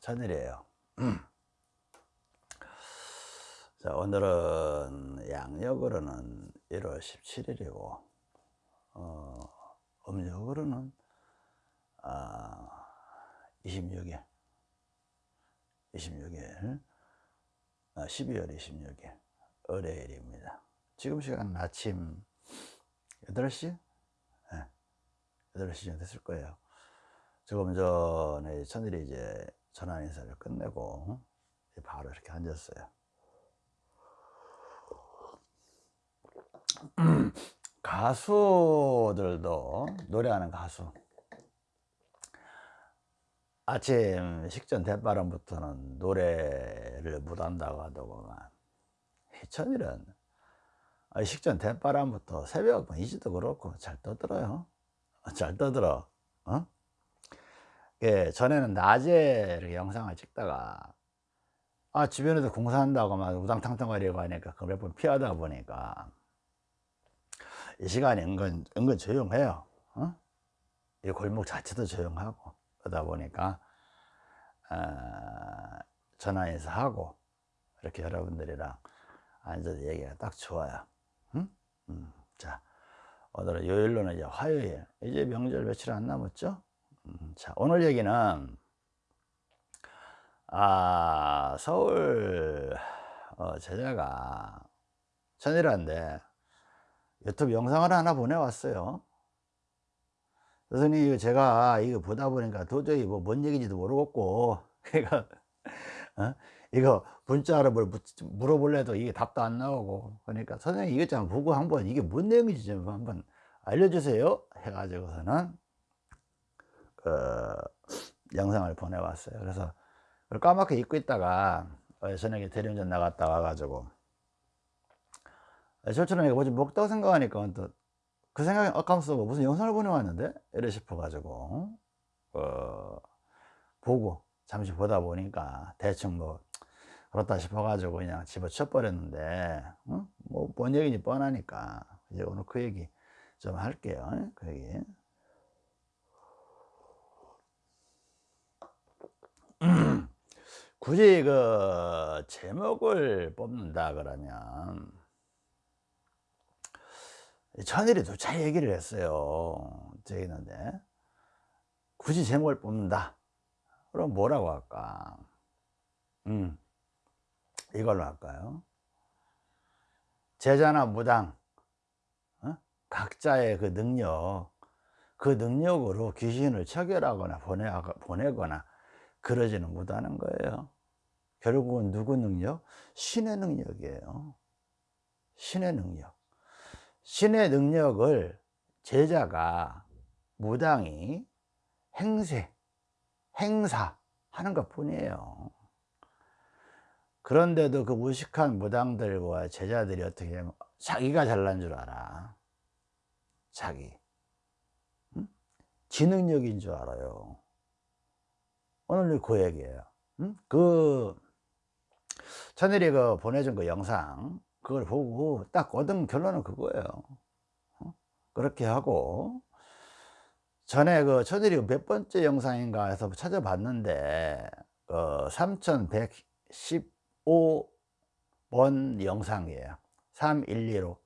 천일이에요. 자 오늘은 양력으로는 1월 17일이고 어, 음력으로는 아, 26일. 26일. 아, 12월 26일. 월요일입니다. 지금 시간은 아침 8시? 네, 8시 정도 됐을 거예요. 조금 전에 천일이 이제 전화 인사를 끝내고 바로 이렇게 앉았어요. 가수들도 노래하는 가수. 아침 식전 대바람부터는 노래를 못한다고 하더구만. 천일은 식전 대바람부터 새벽 이지도 그렇고 잘 떠들어요. 잘 떠들어. 어? 예, 전에는 낮에 이렇게 영상을 찍다가 아 주변에서 공사한다고 막 우당탕탕거리고 하니까 그 몇 번 피하다 보니까 이 시간이 은근 은근 조용해요 어? 이 골목 자체도 조용하고 그러다 보니까 어, 전화 인사하고 이렇게 여러분들이랑 앉아서 얘기가 딱 좋아요 응? 음, 자 오늘은 요일로는 이제 화요일 이제 명절 며칠 안 남았죠 음, 자 오늘 얘기는 아 서울 어, 제자가 천일한데 유튜브 영상을 하나 보내왔어요 선생님 제가 이거 보다 보니까 도저히 뭐 뭔 얘기인지도 모르겠고 그러니까 어? 이거 문자로 뭘 물어볼래도 이게 답도 안 나오고 그러니까 선생님 이것 좀 보고 한번 이게 뭔 내용인지 좀 한번 알려주세요 해가지고서는 그 영상을 보내왔어요. 그래서 까맣게 잊고 있다가 저녁에 대리운전 나갔다 와가지고. 저처럼 이거 뭐지? 먹다고 생각하니까 또그 생각이 아까면서 무슨 영상을 보내왔는데? 이래 싶어가지고 어, 보고 잠시 보다 보니까 대충 뭐 그렇다 싶어가지고 그냥 집어쳐 버렸는데 어? 뭐뭔 얘기인지 뻔하니까 이제 오늘 그 얘기 좀 할게요. 그 얘기 굳이 그 제목을 뽑는다 그러면 천일이도 잘 얘기를 했어요 저기는데. 굳이 제목을 뽑는다. 그럼 뭐라고 할까? 음 이걸로 할까요? 제자나 무당 어? 각자의 그 능력 그 능력으로 귀신을 처결하거나 보내, 보내거나 그러지는 못하는 거예요. 결국은 누구 능력? 신의 능력이에요. 신의 능력. 신의 능력을 제자가 무당이 행세 행사 하는 것 뿐이에요. 그런데도 그 무식한 무당들과 제자들이 어떻게 하면 자기가 잘난 줄 알아? 자기. 응? 지능력인 줄 알아요 오늘 그 얘기예요 응? 그 천일이 그 보내준 그 영상 그걸 보고 딱 얻은 결론은 그거예요 어? 그렇게 하고 전에 그 천일이 몇 번째 영상인가 해서 찾아봤는데 어, 3115번 영상이에요 3115.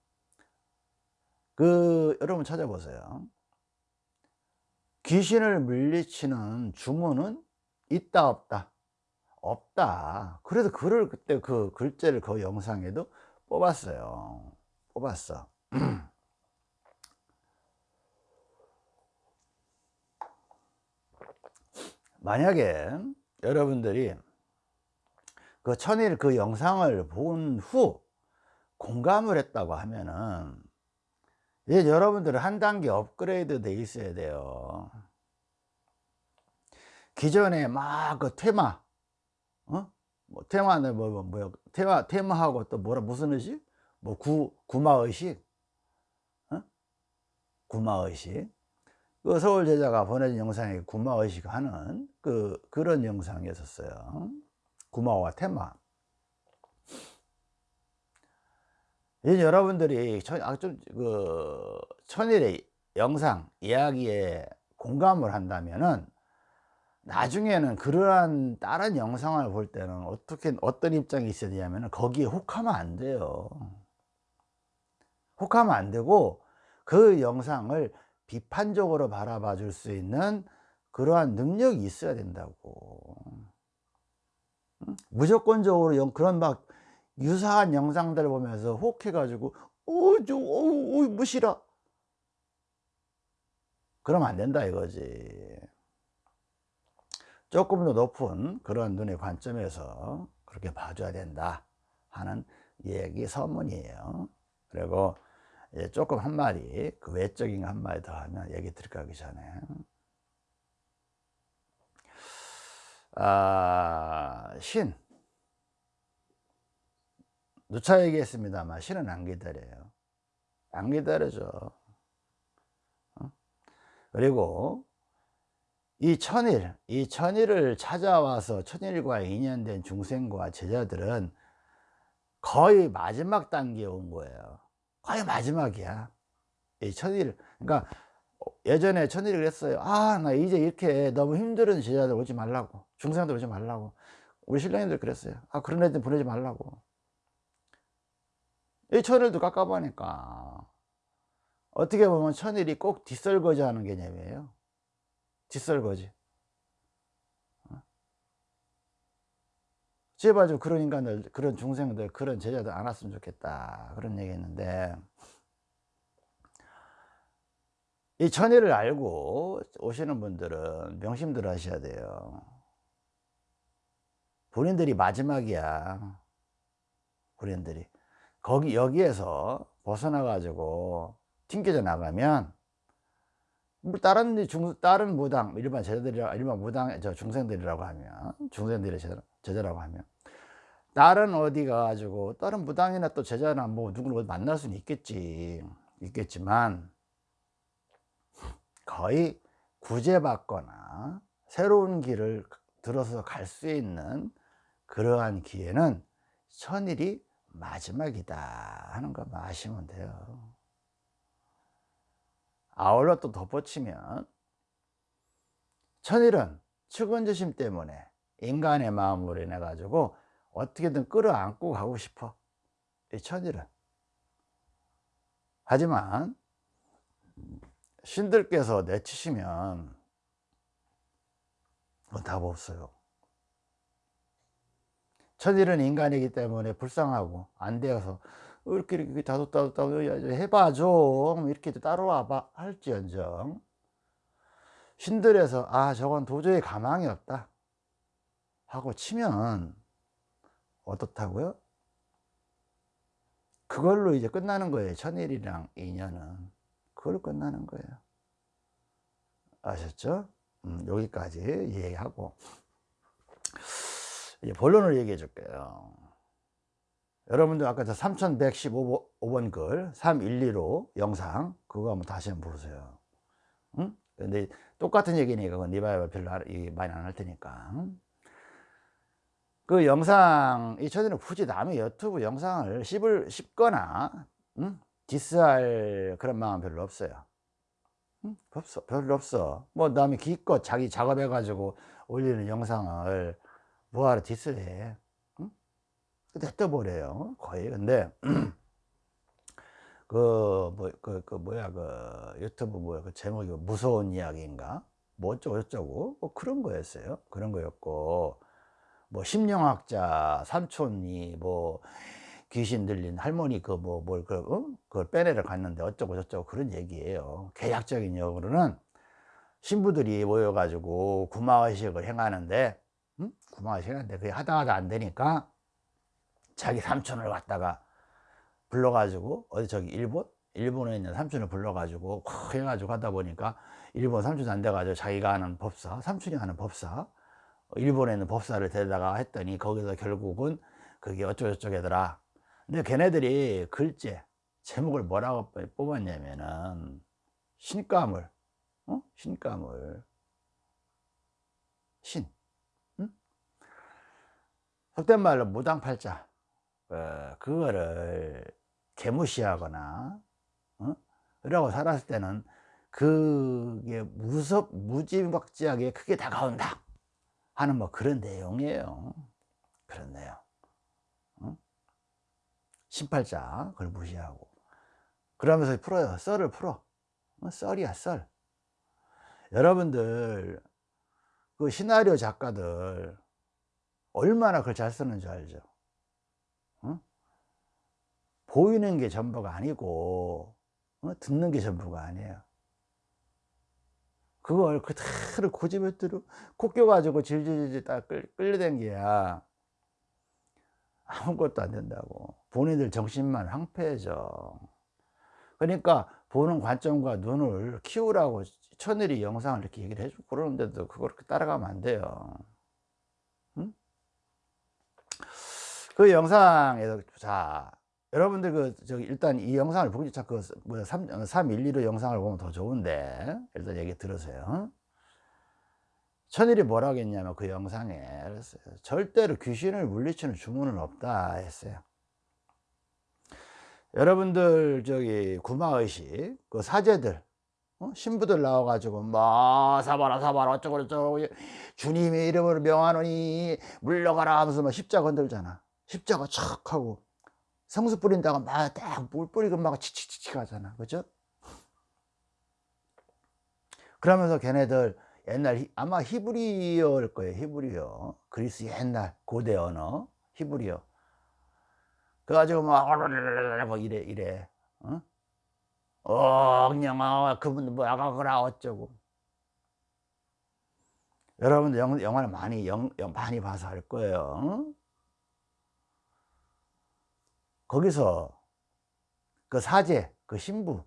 그 여러분 찾아보세요 귀신을 물리치는 주문은 있다 없다? 없다. 그래서 글을 그때 그 글자를 그 영상에도 뽑았어요. 뽑았어. 만약에 여러분들이 그 천일 그 영상을 본 후 공감을 했다고 하면은 이제 여러분들은 한 단계 업그레이드 돼 있어야 돼요 기존에 막 그 테마 어? 뭐 테마는 뭐, 뭐, 뭐 테마 테마하고 또 뭐라 무슨 의식? 뭐 구, 구마 의식? 어? 구마 의식? 그 서울 제자가 보내준 영상에 구마 의식 하는 그 그런 영상이었어요. 구마와 테마. 이제 여러분들이 천, 아, 좀, 그, 천일의 영상, 이야기에 공감을 한다면은, 나중에는 그러한 다른 영상을 볼 때는 어떻게 어떤 입장이 있어야 되냐면 거기에 혹하면 안 돼요. 혹하면 안 되고 그 영상을 비판적으로 바라봐 줄 수 있는 그러한 능력이 있어야 된다고. 무조건적으로 영- 그런 막 유사한 영상들을 보면서 혹해 가지고 어저 어우 무시라. 그러면 안 된다 이거지 조금 더 높은 그런 눈의 관점에서 그렇게 봐줘야 된다 하는 얘기 서문이에요. 그리고 조금 한 마디 그 외적인 거한 마디 더 하면 얘기 들어가기 전에. 아, 신. 누차 얘기했습니다만 신은 안 기다려요. 안 기다려줘. 어? 그리고 이 천일 이 천일을 찾아와서 천일과 인연된 중생과 제자들은 거의 마지막 단계에 온 거예요. 거의 마지막이야. 이 천일 그러니까 예전에 천일이 그랬어요. 아 나 이제 이렇게 너무 힘든 제자들 오지 말라고. 중생들 오지 말라고. 우리 신랑님들 그랬어요. 아 그런 애들 보내지 말라고. 이 천일도 깝깝하니까 어떻게 보면 천일이 꼭 뒷설거지 하는 개념이에요 뒷설거지. 어? 제발 좀 그런 인간들 그런 중생들 그런 제자들 안 왔으면 좋겠다. 그런 얘기 했는데. 이 천일을 알고 오시는 분들은 명심들 하셔야 돼요. 본인들이 마지막이야. 본인들이. 거기 여기에서 벗어나 가지고 튕겨져 나가면 뭐 다른 중 다른 무당 일반 제자들이라 일반 무당 저 중생들이라고 하면 중생들의 제자, 제자라고 하면 다른 어디 가가지고 다른 무당이나 또 제자나 뭐 누구를 만날 수는 있겠지 있겠지만 거의 구제받거나 새로운 길을 들어서 갈 수 있는 그러한 기회는 천일이 마지막이다 하는 것만 아시면 돼요 아울러 또 덧붙이면 천일은 측은지심 때문에 인간의 마음으로 인해 가지고 어떻게든 끌어안고 가고 싶어. 이 천일은. 하지만 신들께서 내치시면 답 없어요. 천일은 인간이기 때문에 불쌍하고 안 되어서 이렇게 이렇게 다독다독 해봐 좀 이렇게 따라와 봐. 할지언정. 신들에서 아 저건 도저히 가망이 없다. 하고 치면 어떻다고요? 그걸로 이제 끝나는 거예요. 천일이랑 인연은. 그걸로 끝나는 거예요. 아셨죠? 음, 여기까지 얘기하고. 이제 본론을 얘기해 줄게요 여러분들 아까 저 3115번 글 312로 영상 그거 한번 다시 한번 보세요 응? 근데 똑같은 얘기니까 그건 니바이바 별로 많이 안 할 테니까 그 영상 이 저는 굳이 남의 유튜브 영상을 씹을 씹거나 응? 디스할 그런 마음 별로 없어요 응? 없어 별로 없어 뭐 남이 기껏 자기 작업해 가지고 올리는 영상을 뭐하러 디스해 응? 냅둬버려요 거의 근데 그, 뭐, 그, 그, 뭐야, 그, 유튜브 뭐야, 그 제목이 무서운 이야기인가? 뭐 어쩌고 저쩌고, 뭐 그런 거였어요. 그런 거였고, 뭐 심령학자 삼촌이 뭐 귀신 들린 할머니 그 뭐 뭘 그, 어? 그걸 빼내러 갔는데 어쩌고 저쩌고 그런 얘기예요. 계약적인 역으로는 신부들이 모여가지고 구마의식을 행하는데, 음? 구마의식 하는데 그게 하다 하다 안 되니까 자기 삼촌을 갖다가 불러가지고 어디 저기 일본? 일본에 있는 삼촌을 불러가지고 콱 해가지고 하다 보니까 일본 삼촌이 안 돼가지고 자기가 하는 법사 삼촌이 하는 법사 일본에 있는 법사를 데려다가 했더니 거기서 결국은 그게 어쩌고저쩌고더라. 근데 걔네들이 글제 제목을 뭐라고 뽑았냐면은 신가물 어? 신가물 신. 응? 속된 말로 무당팔자 어, 그거를 개무시하거나 어? 이라고 살았을 때는 그게 무섭 무지막지하게 크게 다가온다 하는 뭐 그런 내용이에요. 그런 내용. 응? 신팔자 그걸 무시하고 그러면서 풀어요. 썰을 풀어. 어, 썰이야 썰. 여러분들 그 시나리오 작가들 얼마나 그걸 잘 쓰는 줄 알죠? 응? 보이는 게 전부가 아니고 어? 듣는 게 전부가 아니에요. 그걸 그대로 고집에대로 코 껴가지고 질질질 딱 끌려댄 게야 아무것도 안 된다고 본인들 정신만 황폐해져 그러니까 보는 관점과 눈을 키우라고 천일이 영상을 이렇게 얘기를 해주고 그러는데도 그걸 그렇게 따라가면 안 돼요 응? 그 영상에서 자 여러분들 그 저기 일단 이 영상을 보기 자꾸 뭐 3, 312로 영상을 보면 더 좋은데 일단 얘기 들으세요. 천일이 뭐라 했냐면 그 영상에 그랬어요. 절대로 귀신을 물리치는 주문은 없다 했어요. 여러분들 저기 구마의식 그 사제들 어? 신부들 나와가지고 뭐 사바라 사바라 어쩌고 저쩌고 주님의 이름으로 명하노니 물러가라 하면서 막 십자 건들잖아. 십자가 척 하고 성수 뿌린다고 막딱물 뿌리고 막 치치치치 하잖아 그죠? 그러면서 걔네들 옛날 아마 히브리어일 거예요 히브리어 그리스 옛날 고대 언어 히브리어 그래가지고 막 이래 이래 어? 어 그냥 아 그분 뭐 아가거라 어쩌고 여러분들 영, 영화를 많이 영, 많이 봐서 알 거예요 어? 거기서 그 사제, 그 신부,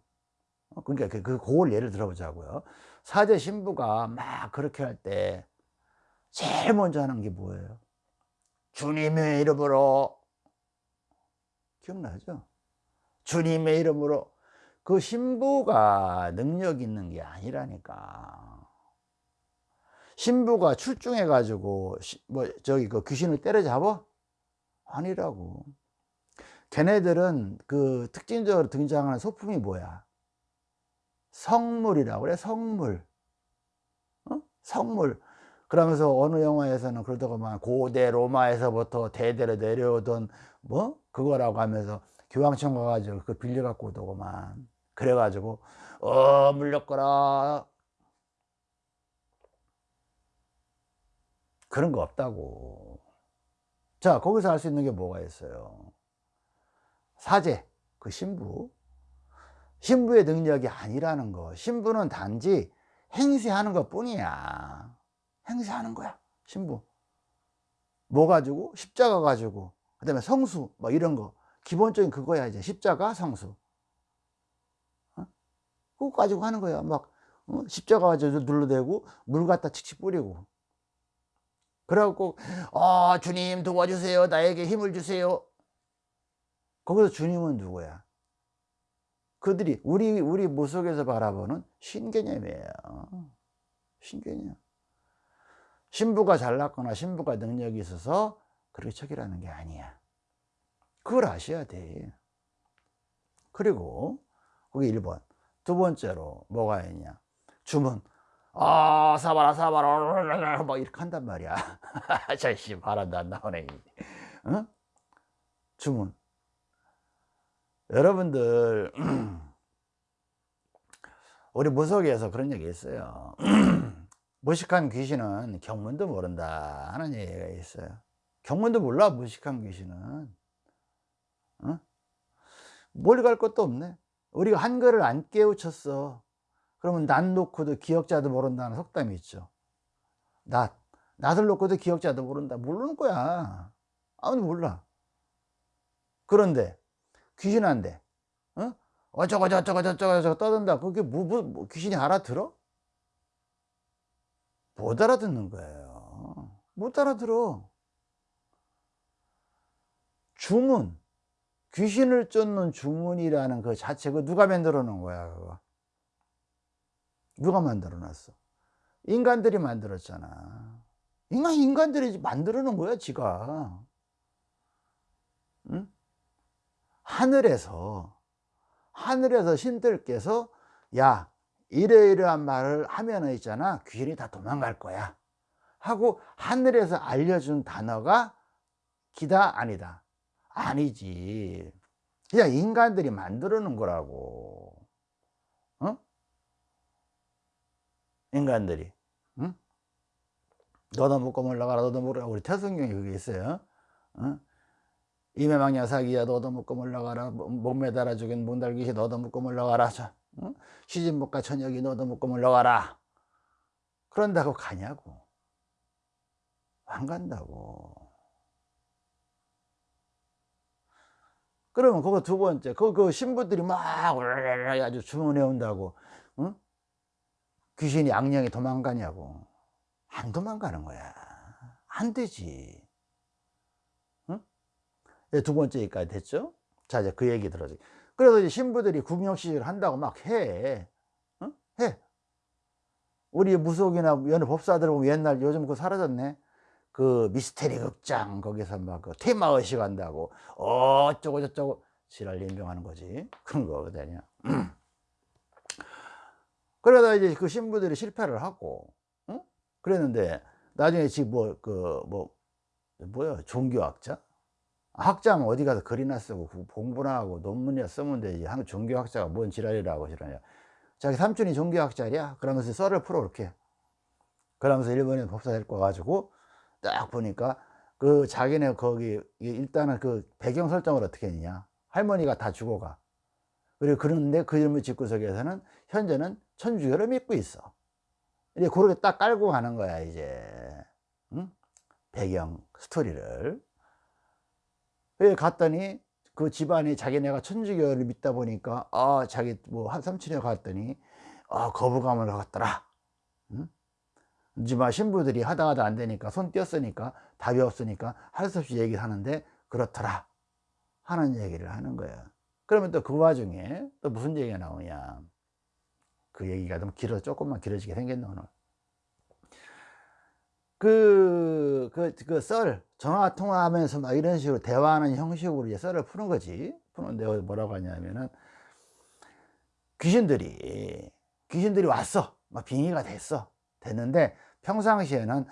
어, 그러니까 그, 그 고을 예를 들어보자고요. 사제 신부가 막 그렇게 할 때 제일 먼저 하는 게 뭐예요? 주님의 이름으로 기억나죠? 주님의 이름으로 그 신부가 능력 있는 게 아니라니까 신부가 출중해 가지고 뭐 저기 그 귀신을 때려잡아? 아니라고 걔네들은 그 특징적으로 등장하는 소품이 뭐야? 성물이라고 그래 성물. 어? 성물. 그러면서 어느 영화에서는 그러다가만 고대 로마에서부터 대대로 내려오던 뭐 그거라고 하면서 교황청 가가지고 그 빌려 갖고 오더구만 그래가지고 어 물렸거라. 그런 거 없다고. 자 거기서 알수 있는 게 뭐가 있어요 사제, 그 신부. 신부의 능력이 아니라는 거. 신부는 단지 행세하는 것 뿐이야. 행세하는 거야 신부. 뭐 가지고? 십자가 가지고. 그 다음에 성수 뭐 이런 거. 기본적인 그거야 이제. 십자가 성수. 어? 그거 가지고 하는 거야. 막 어? 십자가 가지고 눌러대고 물 갖다 칙칙 뿌리고. 그래갖고 아 주님 도와주세요. 나에게 힘을 주세요 거기서 주님은 누구야? 그들이 우리 우리 모속에서 바라보는 신개념이에요. 신개념. 신부가 잘났거나 신부가 능력이 있어서 그렇게 척이라는 게 아니야. 그걸 아셔야 돼. 그리고 거기 1번. 두 번째로 뭐가 있냐? 주문. 아, 사바라, 사바라, 막 이렇게 한단 말이야. 자씨, 바란다, 안 나오네. 어? 주문. 여러분들 우리 무속에서 그런 얘기 있어요. 무식한 귀신은 경문도 모른다 하는 얘기가 있어요. 경문도 몰라 무식한 귀신은. 어? 멀리 갈 것도 없네. 우리가 한글을 안 깨우쳤어. 그러면 낫 놓고도 기억자도 모른다는 속담이 있죠. 낫 낫을 놓고도 기억자도 모른다. 모르는 거야. 아무도 몰라. 그런데 귀신한데 어? 어쩌고 저쩌고 저쩌고 저쩌고 떠든다. 그게 뭐, 뭐, 뭐 귀신이 알아들어? 못 알아듣는 거예요. 못 알아들어. 주문. 귀신을 쫓는 주문이라는 그 자체 그 누가 만들어 놓은 거야 그거? 누가 만들어 놨어? 인간들이 만들었잖아. 인간 인간들이 만들어 놓은 거야 지가. 응? 하늘에서 하늘에서 신들께서 야 이러이러한 말을 하면은 있잖아. 귀신이 다 도망갈 거야. 하고 하늘에서 알려준 단어가 기다 아니다. 아니지. 그냥 인간들이 만들어 놓은 거라고. 어? 인간들이. 응? 너도 묻고 올라가라. 너도 묻라 우리 태성경에 그게 있어요. 어? 이매망 야 사기야 너도 묻고 올라가라. 목 매달아 죽인 문달귀시 너도 묻고 올라가라. 어? 시진목과 천역이 묻고 올라가라. 그런다고 가냐고. 안 간다고. 그러면 그거 두 번째 그, 그 신부들이 막 아주 주문해 온다고 응? 귀신이 악령이 도망가냐고. 안 도망가는 거야. 안 되지. 응? 예, 두 번째까지 됐죠? 자 이제 그 얘기 들어줘 그래서 이제 신부들이 구명시술 한다고 막해. 응? 해. 우리 무속이나 연애 법사들 보면 옛날 요즘 그거 사라졌네. 그 미스테리 극장 거기서 막 그 테마 의식 한다고. 어쩌고 저쩌고. 지랄 연병하는 거지. 그런 거거든요 그러다 이제 그 신부들이 실패를 하고 응? 그랬는데 나중에 지금 뭐 그 뭐 뭐야? 종교학자 학자면 어디 가서 글이나 쓰고 공부나 하고 논문이나 쓰면 되지. 한 종교학자가 뭔 지랄이라고 지랄이야 자기 삼촌이 종교학자랴 그러면서 썰을 풀어 이렇게. 그러면서 일본에 법사 데리고 와가지고 딱 보니까 그 자기네 거기 일단은 그 배경 설정을 어떻게 했냐. 할머니가 다 죽어가. 그리고 그런데 그 이름을 집구석에서는 현재는 천주교를 믿고 있어. 이제 그렇게 딱 깔고 가는 거야 이제. 응? 배경 스토리를. 그 갔더니 그 집안이 자기네가 천주교를 믿다 보니까 아 자기 뭐 한 삼촌에 갔더니 아 거부감을 갖더라. 응? 이제 신부들이 하다 하다 안 되니까 손 띄었으니까 답이 없으니까 할 수 없이 얘기를 하는데 그렇더라. 하는 얘기를 하는 거예요 그러면 또 그 와중에 또 무슨 얘기가 나오냐. 그 얘기가 좀 길어 조금만 길어지게 생겼네 오늘 그, 그, 그 썰, 전화 통화하면서 막 이런 식으로 대화하는 형식으로 이제 썰을 푸는 거지. 푸는데 뭐라고 하냐면은 귀신들이, 귀신들이 왔어. 막 빙의가 됐어. 됐는데 평상시에는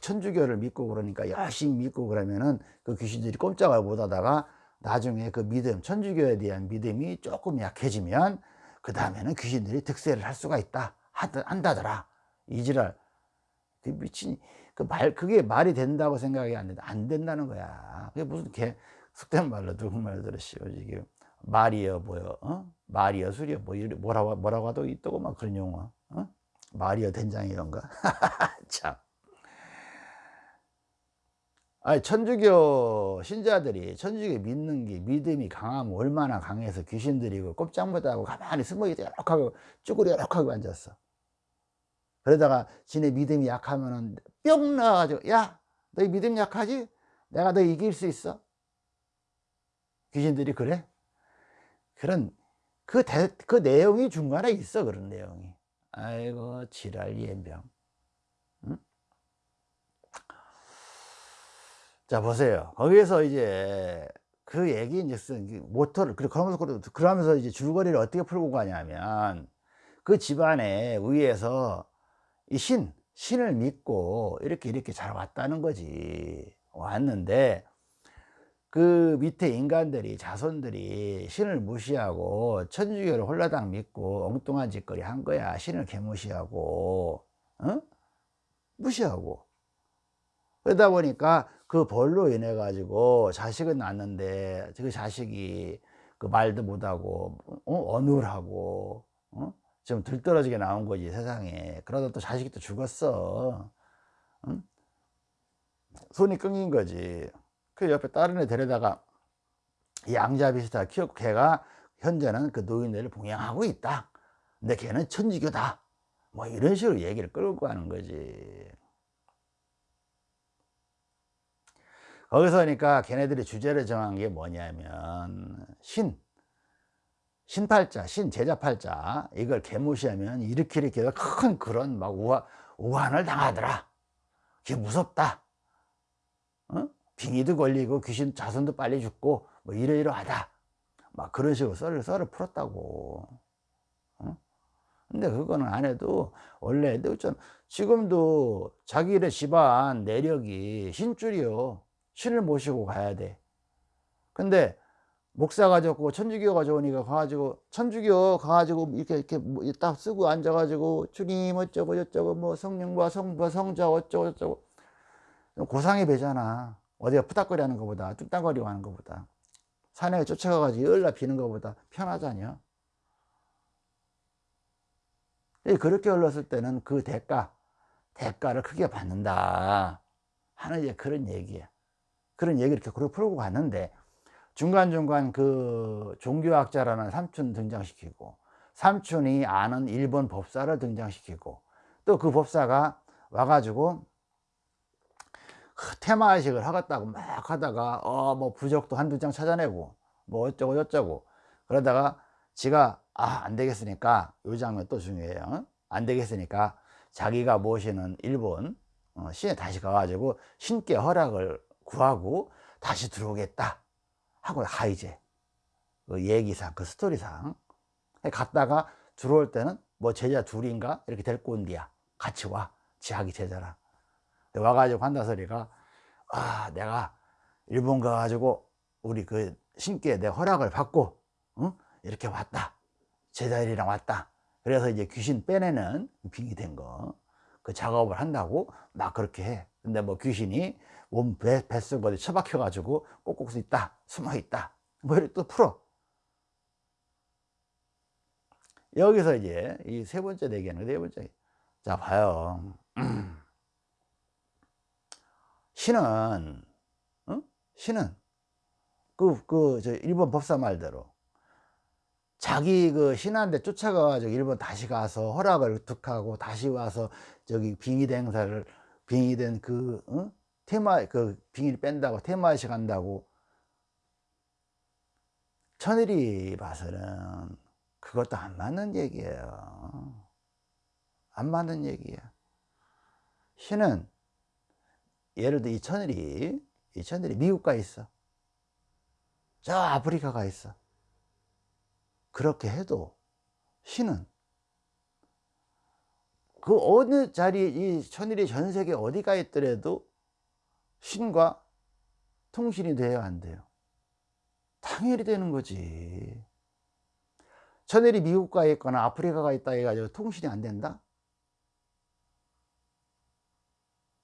천주교를 믿고 그러니까 열심히 믿고 그러면은 그 귀신들이 꼼짝을 못 하다가 나중에 그 믿음, 천주교에 대한 믿음이 조금 약해지면 그 다음에는 귀신들이 득세를 할 수가 있다. 한다더라. 이지랄. 그 미친, 그 말, 그게 말이 된다고 생각이 안 된다. 안 된다는 거야. 그게 무슨 개, 속된 말로 누구 말들어 씌워. 이게 말이여, 뭐여, 어? 말이여, 술이여, 뭐, 뭐라고, 뭐라고 하도 있다고 막 그런 용어. 어? 말이여 된장 이런가? 참. 아니, 천주교 신자들이 천주교 믿는 게 믿음이 강하면 얼마나 강해서 귀신들이 그 꼼짝 못하고 가만히 숨어 있다 이렇게 하고 쭈그리 이렇게 하고 앉았어. 그러다가 지네 믿음이 약하면은 뿅 나와가지고 야, 너희 믿음 약하지? 내가 너 이길 수 있어. 귀신들이 그래? 그런 그, 대, 그 내용이 중간에 있어 그런 내용이. 아이고 지랄 예병 응? 자 보세요 거기에서 이제 그 얘기 이제 모터를 그러면서 그러면서 이제 줄거리를 어떻게 풀고 가냐면 그 집안에 의해서 이 신, 신을 믿고 이렇게 이렇게 잘 왔다는 거지 왔는데 그 밑에 인간들이 자손들이 신을 무시하고 천주교를 홀라당 믿고 엉뚱한 짓거리 한 거야 신을 개무시하고 어? 무시하고 그러다 보니까 그 벌로 인해 가지고 자식은 낳는데 그 자식이 그 말도 못하고 어? 어눌하고 어? 좀 들떨어지게 나온 거지 세상에. 그러다 또 자식이 또 죽었어. 응? 손이 끊긴 거지. 그 옆에 다른 애 데려다가 양자 비슷하게 키웠고 걔가 현재는 그 노인네를 봉양하고 있다. 근데 걔는 천주교다. 뭐 이런 식으로 얘기를 끌고 가는 거지. 거기서 그러니까 걔네들이 주제를 정한 게 뭐냐면 신 신팔자, 신제자팔자 이걸 개무시하면 이렇게 이렇게 큰 그런 막 우한, 우한을 당하더라. 그게 무섭다. 어? 빙의도 걸리고 귀신 자손도 빨리 죽고 뭐 이러이러하다. 막 그런 식으로 썰을 썰을 풀었다고. 어? 근데 그거는 안 해도 원래 지금도 자기네 집안 내력이 신줄이요. 신을 모시고 가야 돼. 근데 목사가 좋고 천주교가 좋으니까 가가지고 천주교 가가지고 이렇게 이렇게 뭐딱 쓰고 앉아가지고 주님 어쩌고 저쩌고 뭐 성령과 성부 성자 어쩌고 저쩌고. 고상이 배잖아. 어디가 푸닥거리 하는 것보다 뚝딱거리고 하는 것보다. 산에 쫓아가가지고 열나 비는 것보다 편하잖아요 그렇게 흘렀을 때는 그 대가 대가를 크게 받는다. 하는 이제 그런 얘기야. 그런 얘기를 이렇게 풀고 갔는데 중간중간 그 종교학자라는 삼촌 등장시키고 삼촌이 아는 일본 법사를 등장시키고 또 그 법사가 와가지고 테마의식을 하겠다고 막 하다가 어 뭐 부적도 한두 장 찾아내고 뭐 어쩌고 저쩌고 그러다가 지가 아 안 되겠으니까 요 장면 또 중요해요. 안 되겠으니까 자기가 모시는 일본 어, 신에 다시 가가지고 신께 허락을 구하고 다시 들어오겠다 하고 가 이제. 그 얘기상 그 스토리상. 갔다가 들어올 때는 뭐 제자 둘인가? 이렇게 데리고 온디야. 같이 와. 지하기 제자랑. 와가지고 소리가 아 내가 일본 가가지고 우리 그 신께 내 허락을 받고 응? 이렇게 왔다. 제자들이랑 왔다. 그래서 이제 귀신 빼내는 빙이 된 거. 그 작업을 한다고 막 그렇게 해. 근데 뭐 귀신이 몸 배, 뱃속 어디 처박혀 가지고 꼭꼭 있다 숨어 있다 뭐 이렇게 또 풀어 여기서 이제 이 세 번째 대기는 네 번째 자 봐요 신은 어? 신은 그 그 저 일본 법사 말대로 자기 그 신한테 쫓아가가지고 일본 다시 가서 허락을 득하고 다시 와서 저기 빙의대 행사를 빙의된 그 어? 테마 그 빙의를 뺀다고 테마시 간다고. 천일이 봐서는 그것도 안 맞는 얘기예요. 안 맞는 얘기야. 신은 예를 들어 이 천일이 이 천일이 미국 가 있어. 저 아프리카 가 있어. 그렇게 해도 신은 그 어느 자리 이 천일이 전 세계 어디가 있더라도 신과 통신이 돼야 안 돼요 당연히 되는 거지 천일이 미국 가 있거나 아프리카 가 있다 해가지고 통신이 안 된다?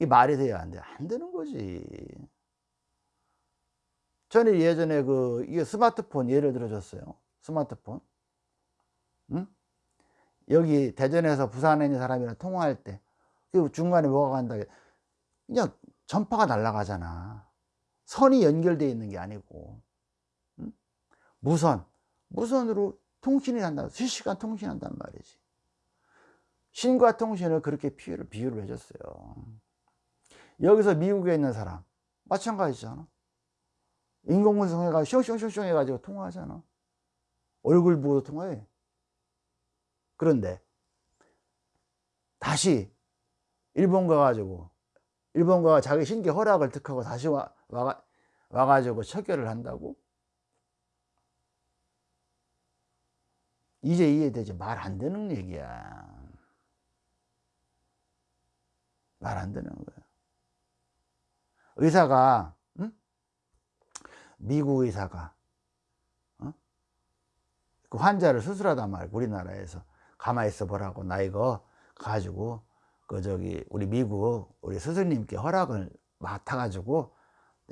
이 말이 돼야 안 돼. 안 되는 거지. 저는 예전에 그, 이게 스마트폰 예를 들어줬어요. 스마트폰. 응? 여기 대전에서 부산에 있는 사람이랑 통화할 때, 그 중간에 뭐가 간다. 그냥 전파가 날아가잖아. 선이 연결되어 있는 게 아니고. 응? 무선. 무선으로 통신이 한다. 실시간 통신한단 말이지. 신과 통신을 그렇게 비유를, 비유를 해줬어요. 여기서 미국에 있는 사람 마찬가지잖아 인공분석 해가지고 숑숑숑숑 해가지고 통화하잖아 얼굴 보고 통화해 그런데 다시 일본 가가지고 일본 가가 자기 신기 허락을 득하고 다시 와, 와, 와가지고 척결을 한다고? 이제 이해되지 말 안 되는 얘기야 말 안 되는 거야 의사가 응? 미국 의사가 어? 그 환자를 수술하다 말고 우리나라에서 가만히 있어 보라고 나 이거 가지고 그 저기 우리 미국 우리 스승님께 허락을 맡아 가지고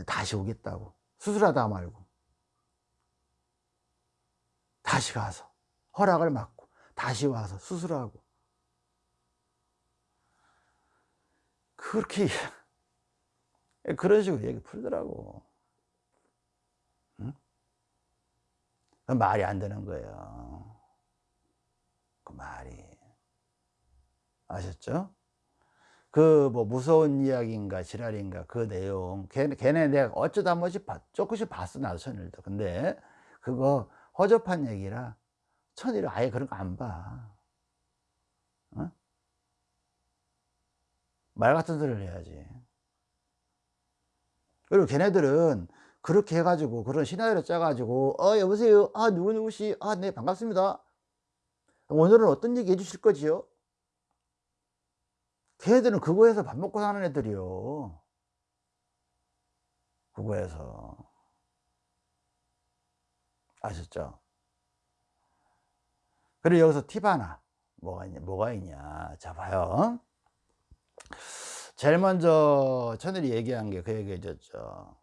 다시 오겠다고 수술하다 말고 다시 가서 허락을 맡고 다시 와서 수술하고 그렇게 그런 식으로 얘기 풀더라고. 응? 말이 안 되는 거예요. 그 말이. 아셨죠? 그 뭐 무서운 이야기인가 지랄인가 그 내용 걔, 걔네 내가 어쩌다 한 번씩 봤, 조금씩 봤어 나도 천일도 근데 그거 허접한 얘기라 천일은 아예 그런 거 안 봐. 어? 말 같은 소리를 해야지. 그리고 걔네들은 그렇게 해가지고 그런 시나리오 짜가지고 어 여보세요 아 누구누구씨 아네 반갑습니다 오늘은 어떤 얘기 해주실 거지요? 걔들은 그거에서 밥 먹고 사는 애들이요. 그거에서. 아셨죠? 그리고 여기서 팁 하나. 뭐가 있냐, 뭐가 있냐. 자, 봐요. 제일 먼저 천일이 얘기한 게 그 얘기 해줬죠.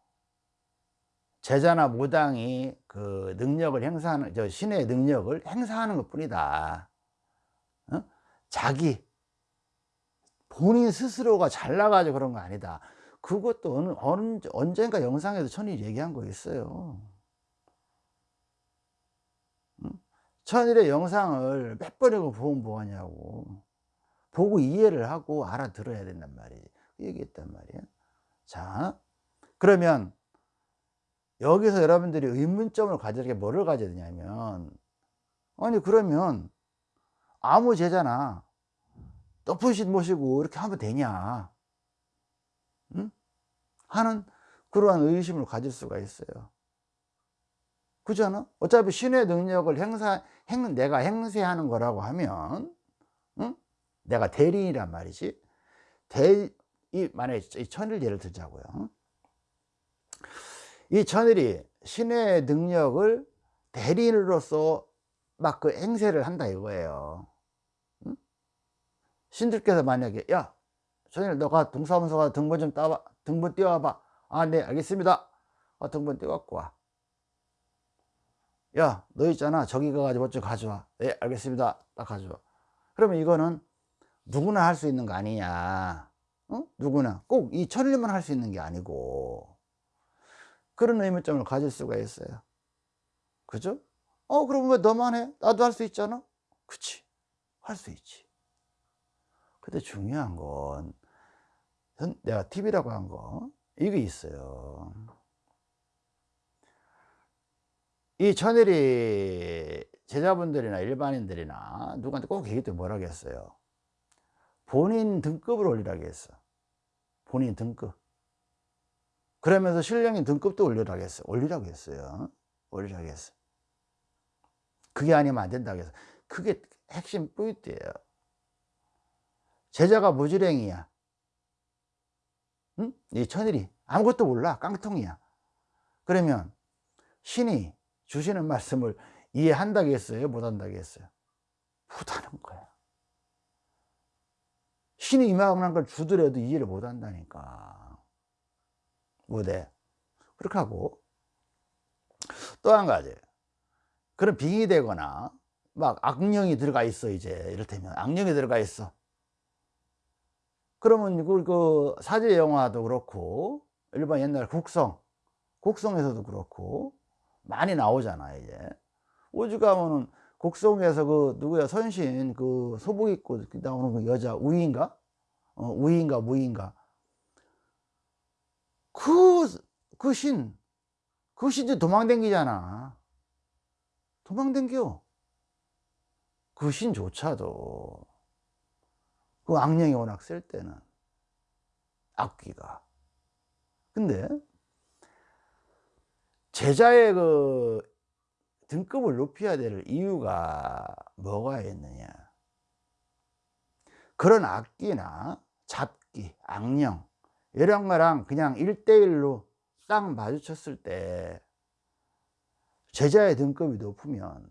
제자나 무당이 그 능력을 행사하는, 저 신의 능력을 행사하는 것 뿐이다. 어? 자기, 본인 스스로가 잘나가지고 그런 거 아니다. 그것도 어느, 어느, 언젠가 영상에서 천일이 얘기한 거 있어요. 천일의 영상을 몇 번이고 보면 뭐하냐고. 보고 이해를 하고 알아들어야 된단 말이지. 그 얘기했단 말이에요. 자, 그러면 여기서 여러분들이 의문점을 가질 게 뭐를 가져야 되냐면, 아니, 그러면 아무 제자나 높은 신 모시고 이렇게 하면 되냐? 응? 하는 그러한 의심을 가질 수가 있어요. 그잖아? 어차피 신의 능력을 행사, 행, 내가 행세하는 거라고 하면, 응? 내가 대리인이란 말이지. 대, 이, 만약에 이 천일 예를 들자고요. 이 천일이 신의 능력을 대리인으로서 막 그 행세를 한다 이거예요. 응? 신들께서 만약에, 야, 천일 너가 동사무소 가 등본 좀 따와, 등본 띄워봐. 아, 네, 알겠습니다. 아, 등본 띄워갖고 와. 야, 너 있잖아. 저기 가가지고 어쩌 가져와. 예, 알겠습니다. 딱 가져와. 그러면 이거는 누구나 할 수 있는 거 아니냐. 어? 누구나. 꼭 이 천일만 할 수 있는 게 아니고. 그런 의문점을 가질 수가 있어요. 그죠? 어, 그럼 왜 너만 해? 나도 할 수 있잖아? 그치. 할 수 있지. 근데 중요한 건, 내가 팁이라고 한 거, 이게 있어요. 이 천일이 제자분들이나 일반인들이나 누구한테 꼭 얘기 때 뭐라고 했어요? 본인 등급을 올리라고 했어. 본인 등급. 그러면서 신령인 등급도 올리라고 했어. 올리라고 했어요. 올리라고 했어. 그게 아니면 안 된다고 해서. 그게 핵심 포인트예요. 제자가 무지랭이야. 응? 이 천일이 아무것도 몰라. 깡통이야. 그러면 신이 주시는 말씀을? 못한다고 했어요? 못하는 거야. 신이 임하는 걸 주더라도 이해를 못한다니까. 못해. 그렇게 하고 또 한 가지 그런 빙이 되거나 막 악령이 들어가 있어 이제 이를테면 악령이 들어가 있어 그러면 그, 그 사제 영화도 그렇고 일반 옛날 국성 국성에서도 그렇고 많이 나오잖아 이제. 오죽하면은 곡성에서 그 누구야? 선신 그 소복 입고 나오는 그 여자 우인가? 어, 우인가 무인가? 그 그 신 그 신이 도망댕기잖아. 도망댕겨. 그 신조차도 그 악령이 워낙 쓸 때는 악귀가 근데 제자의 그 등급을 높여야 될 이유가 뭐가 있느냐 그런 악기나 잡기, 악령 이런 거랑 그냥 일대일로딱 마주쳤을 때 제자의 등급이 높으면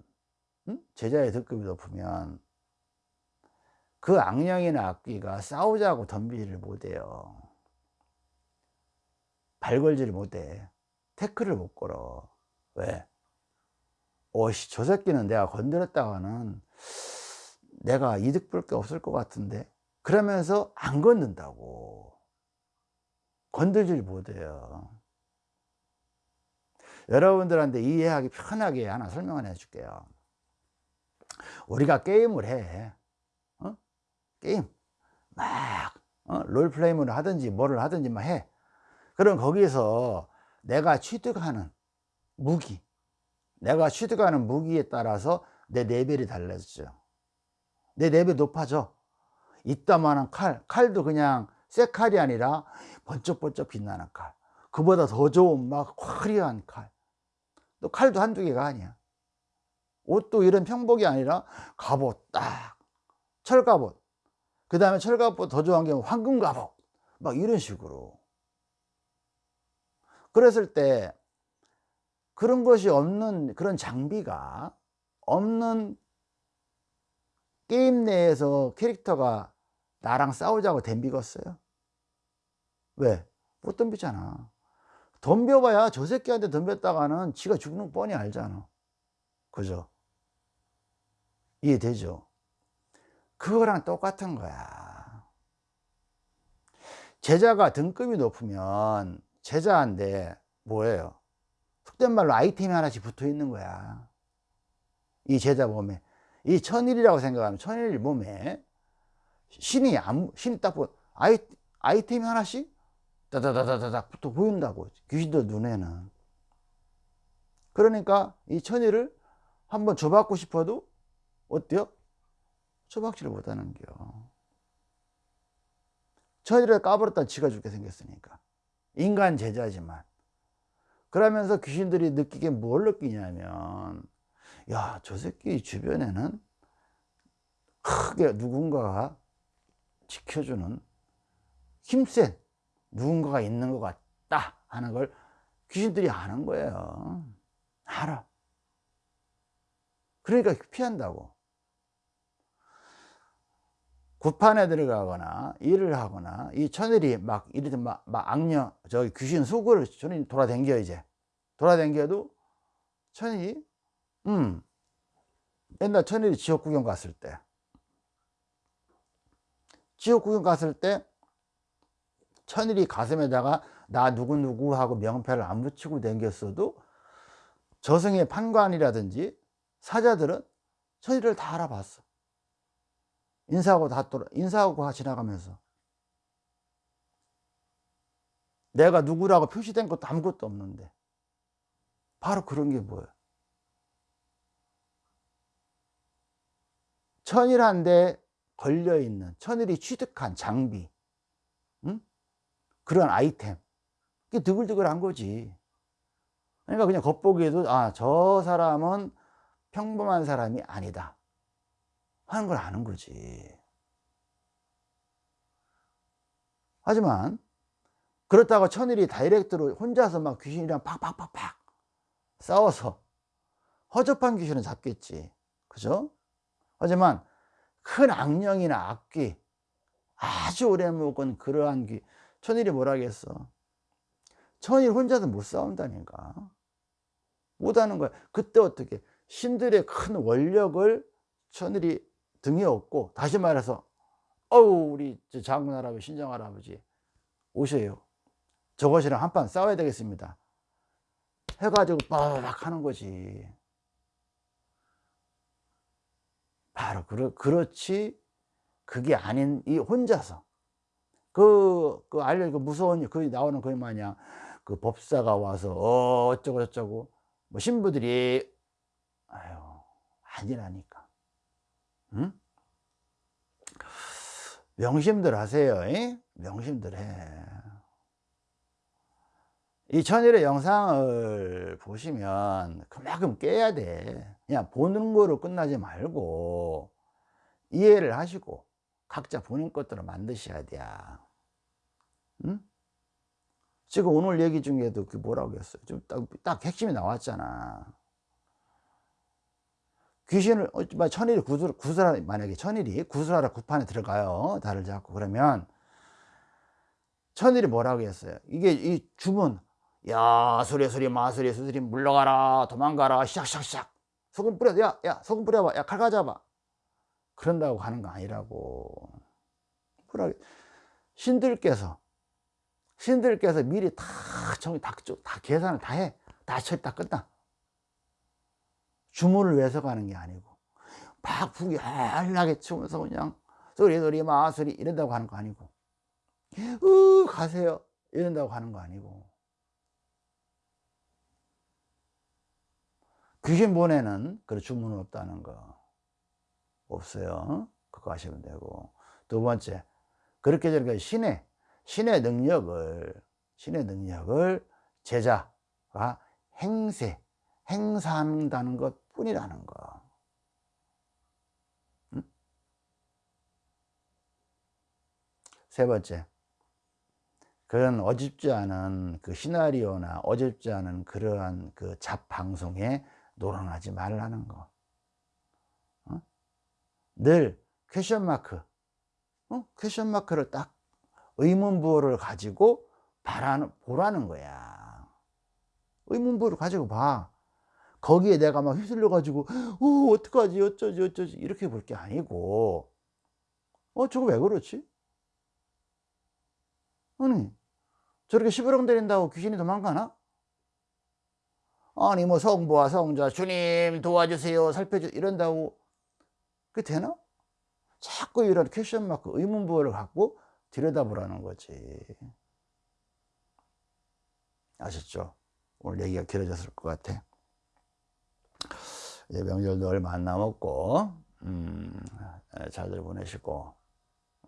응? 제자의 등급이 높으면 그 악령이나 악기가 싸우자고 덤비지를 못해요. 발걸지를 못해. 태클을 못 걸어. 왜? 오씨 저 새끼는 내가 건드렸다가는 내가 이득 볼 게 없을 것 같은데? 그러면서 안 건든다고. 건들질 못해요. 여러분들한테 이해하기 편하게 하나 설명을 해 줄게요. 우리가 게임을 해. 어? 게임 막 어? 롤플레이를 하든지 뭐를 하든지 막 해. 그럼 거기서 내가 취득하는 무기 내가 취득하는 무기에 따라서 내 레벨이 달라지죠. 내 레벨이 높아져. 이따만한 칼 칼도 그냥 새 칼이 아니라 번쩍번쩍 빛나는 칼. 그보다 더 좋은 막 화려한 칼또 칼도 한두 개가 아니야. 옷도 이런 평복이 아니라 갑옷 딱 철갑옷 그 다음에 철갑옷 더 좋아한 게 황금 갑옷 막 이런 식으로 그랬을 때 그런 것이 없는 그런 장비가 없는 게임 내에서 캐릭터가 나랑 싸우자고 덤비겠어요? 왜? 못 덤비잖아 덤벼봐야 저 새끼한테 덤볐다가는 지가 죽는 거 뻔히 알잖아 그죠? 이해되죠? 그거랑 똑같은 거야 제자가 등급이 높으면 제자인데 뭐예요? 속된 말로 아이템이 하나씩 붙어 있는 거야 이 제자 몸에 이 천일이라고 생각하면 천일 몸에 신이 신이 딱 보, 아이, 아이템이 하나씩 다다다다닥 붙어 보인다고 귀신들 눈에는 그러니까 이 천일을 한번 줘받고 싶어도 어때요? 줘박지를 못하는 겨 천일을 까버렸다 지가 죽게 생겼으니까. 인간 제자지만. 그러면서 귀신들이 느끼게 뭘 느끼냐면 야 저 새끼 주변에는 크게 누군가가 지켜주는 힘센 누군가가 있는 것 같다 하는 걸 귀신들이 아는 거예요. 알아. 그러니까 피한다고 구판에 들어가거나 일을 하거나 이 천일이 막 이리든 막, 막 악녀 저기 귀신 속을 천일이 돌아댕겨 이제. 돌아댕겨도 천일이 음 옛날 천일이 지옥 구경 갔을 때. 지옥 구경 갔을 때 천일이 가슴에다가 나 누구누구 하고 명패를 안 붙이고 댕겼어도 저승의 판관이라든지 사자들은 천일을 다 알아봤어 인사하고 다 돌아 인사하고 지나가면서. 내가 누구라고 표시된 것도 아무것도 없는데. 바로 그런 게 뭐예요? 천일한데 걸려있는 천일이 취득한 장비 응? 그런 아이템. 그게 드글드글한 거지. 그러니까 그냥 겉보기에도 아 저 사람은 평범한 사람이 아니다 하는 걸 아는 거지. 하지만 그렇다고 천일이 다이렉트로 혼자서 막 귀신이랑 팍팍팍팍 싸워서 허접한 귀신은 잡겠지. 그죠? 하지만 큰 악령이나 악귀 아주 오래 묵은 그러한 귀 천일이 뭐라 겠어? 천일 혼자서 못 싸운다니까. 못하는 거야. 그때 어떻게? 신들의 큰 원력을 천일이 등에 업고 다시 말해서 어우 우리 장군 할아버지 신정 할아버지 오셔요. 저것이랑 한판 싸워야 되겠습니다. 해가지고 빠박 하는 거지. 바로 그렇, 그렇지 그게 아닌 이 혼자서. 그, 그 알려 그 무서운 그 나오는 그 마냥 그 법사가 와서 어, 어쩌고 저쩌고 뭐 신부들이 아유 아니라니까 응? 명심들 하세요 이? 명심들 해이 천일의 영상을 보시면 그만큼 깨야 돼 그냥 보는 거로 끝나지 말고 이해를 하시고 각자 본인 것들을 만드셔야 돼 응? 지금 오늘 얘기 중에도 그 뭐라고 했어요 좀 딱, 딱 핵심이 나왔잖아 귀신을 어, 천일이 구슬, 구슬 만약에 천일이 구슬하라 구판에 들어가요. 달을 잡고 그러면 천일이 뭐라고 했어요? 이게 이 주문. 야 소리 소리 마소리 수소리 물러가라 도망가라 시작시작시작 소금 뿌려 야야 소금 뿌려봐 야칼 가져봐. 그런다고 하는 거 아니라고. 뭐라 신들께서 신들께서 미리 다 정리 다, 다 계산을 다 해. 다 처리 다 끝나. 주문을 위해서 가는 게 아니고 막 부결나게 치면서 그냥 소리 소리 마소리 이런다고 하는 거 아니고 으 가세요 이런다고 하는 거 아니고 귀신 보내는 그런 주문은 없다는 거. 없어요. 그거 하시면 되고. 두 번째 그렇게 저렇게 신의 신의 능력을 신의 능력을 제자가 행세 행사한다는 것 뿐이라는 거. 응? 세 번째. 그런 어집지 않은 그 시나리오나 어집지 않은 그러한 그 잡방송에 놀아나지 말라는 거. 어? 늘 question mark, 어? question mark를 딱 의문부호를 가지고 바라는, 보라는 거야. 의문부호를 가지고 봐. 거기에 내가 막 휩쓸려 가지고 어 어떡하지 어쩌지 어쩌지 이렇게 볼 게 아니고 어 저거 왜 그렇지? 아니 저렇게 시부렁대린다고 귀신이 도망가나? 아니 뭐 성부와 성자 주님 도와주세요 살펴주 이런다고 그게 되나? 자꾸 이런 question mark 의문부호를 갖고 들여다보라는 거지 아셨죠? 오늘 얘기가 길어졌을 것 같아 이제 명절도 얼마 안 남았고 음, 잘들 보내시고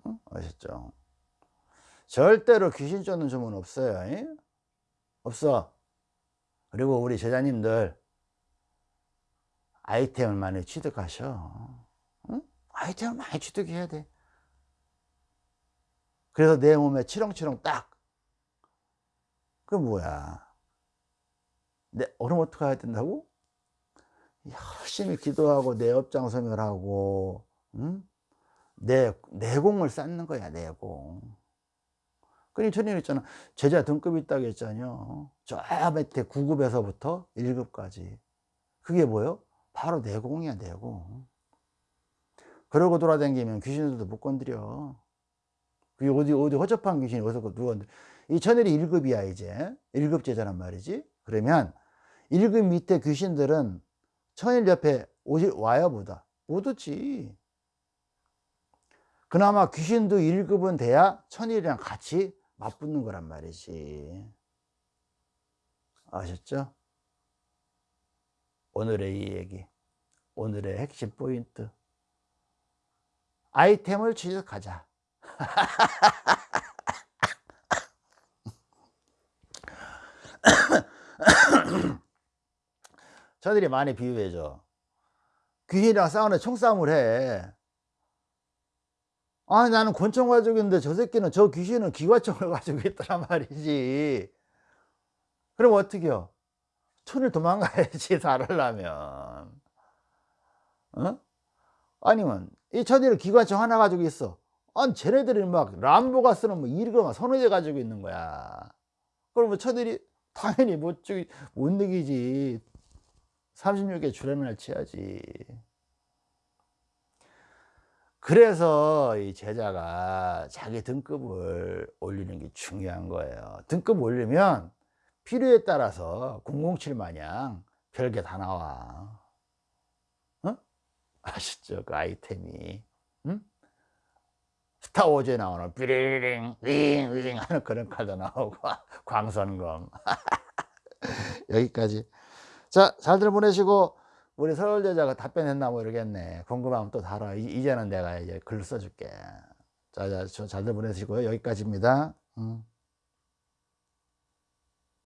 응? 아셨죠? 절대로 귀신 쫓는 주문 없어요 이? 없어 그리고 우리 제자님들 아이템을 많이 취득하셔 응? 아이템을 많이 취득해야 돼 그래서 내 몸에 치렁치렁 딱그 뭐야 내 얼음 어떻게 해야 된다고? 열심히 기도하고 내 업장성을 하고 응? 내 내공을 쌓는 거야 내공. 그니 전에 있잖아. 제자 등급이 있다고 했잖아요. 저 밑에 9급에서부터 1급까지. 그게 뭐요? 바로 내공이야 내공. 그러고 돌아다니면 귀신들도 못 건드려. 그게 어디 어디 허접한 귀신이 어디서 누가 이 천일이 1급이야 이제. 1급 제자란 말이지. 그러면 1급 밑에 귀신들은 천일 옆에 오실 와야 보다. 못 오지. 그나마 귀신도 1급은 돼야 천일이랑 같이 맞붙는 거란 말이지. 아셨죠? 오늘의 이 얘기 오늘의 핵심 포인트. 아이템을 취득하자 저들이 많이 비유해줘. 귀신이랑 싸우는 총싸움을 해. 아니 나는 권총 가지고 있는데 저 새끼는 저 귀신은 기관총을 가지고 있더란 말이지. 그럼 어떻게 요? 천을 도망가야지 살으려면. 어? 아니면 이 천일은 기관총 하나 가지고 있어. 아니 쟤네들이 막 람보가 쓰는 뭐 이르가 서너 개 가지고 있는 거야. 그러면 천일이 당연히 못, 죽이, 못 이기지 36개 주례문을 치야지. 그래서 이 제자가 자기 등급을 올리는 게 중요한 거예요. 등급 올리면 필요에 따라서 007 마냥 별게 다 나와. 어? 아시죠? 그 아이템이. 응? 스타워즈에 나오는 삐리링 윙윙 하는 그런 카드 나오고 광선검. 여기까지 자 잘들 보내시고 우리 서울여자가 답변했나 모르겠네. 궁금하면 또 달아. 이 제는 내가 이제 글로 써줄게. 자, 자 잘들 보내시고요. 여기까지입니다. 음.